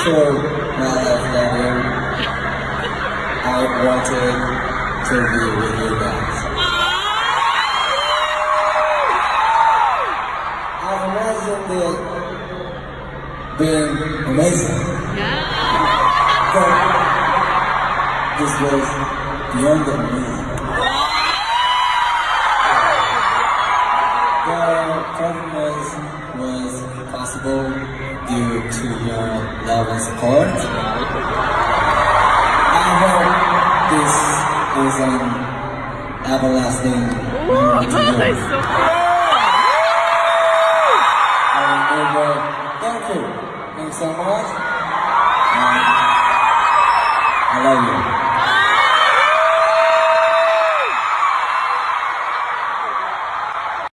through my life year, I wanted to be with you guys. I've imagined it being amazing. But this was beyond amazing. Was possible due to your love and support. I hope this is an everlasting memory to you. I remember, thank you. Thanks so much. And I love you.